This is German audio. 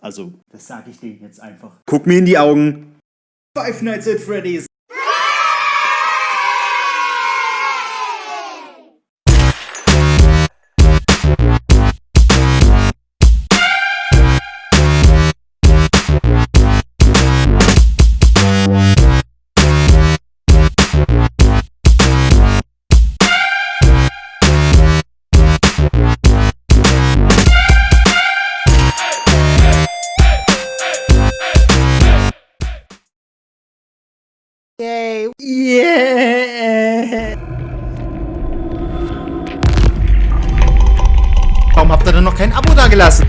Also, das sage ich dir jetzt einfach. Guck mir in die Augen. Five Nights at Freddy's. Yay. Yeah. Warum habt ihr denn noch kein Abo dagelassen?